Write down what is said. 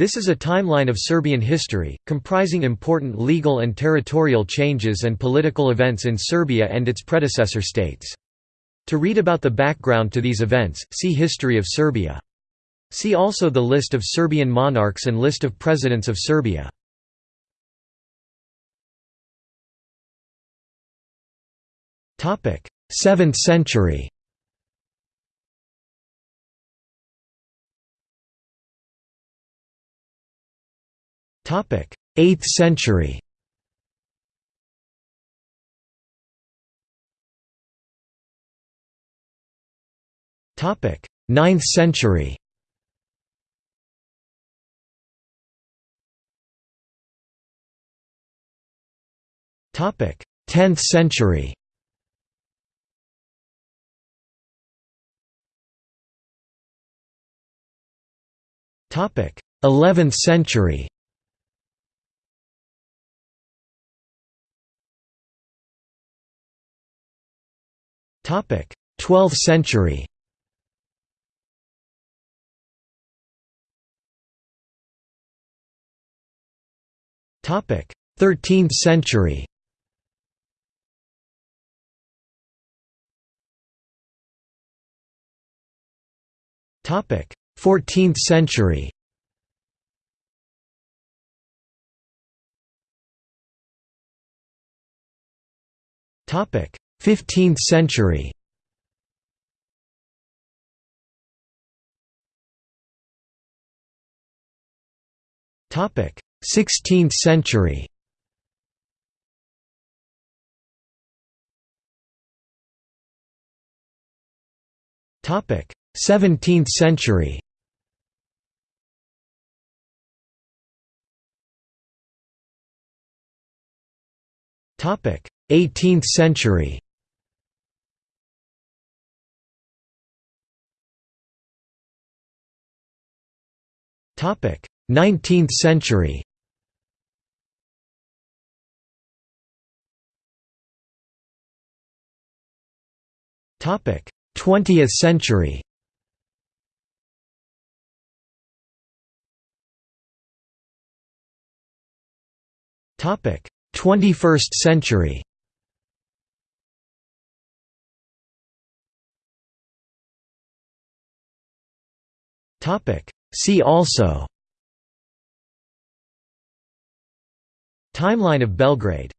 This is a timeline of Serbian history, comprising important legal and territorial changes and political events in Serbia and its predecessor states. To read about the background to these events, see History of Serbia. See also the list of Serbian monarchs and list of presidents of Serbia. Topic: 7th century. 8th century. Topic: 9th century. Topic: 10th century. Topic: 11th century. 12th century. Topic: 13th century. Topic: 14th century. Topic: 15th century. Topic 16th century. Topic 17th century. Topic 18th century 19th century. Topic: 20th century. Topic: 21st century. Topic: See also Timeline of Belgrade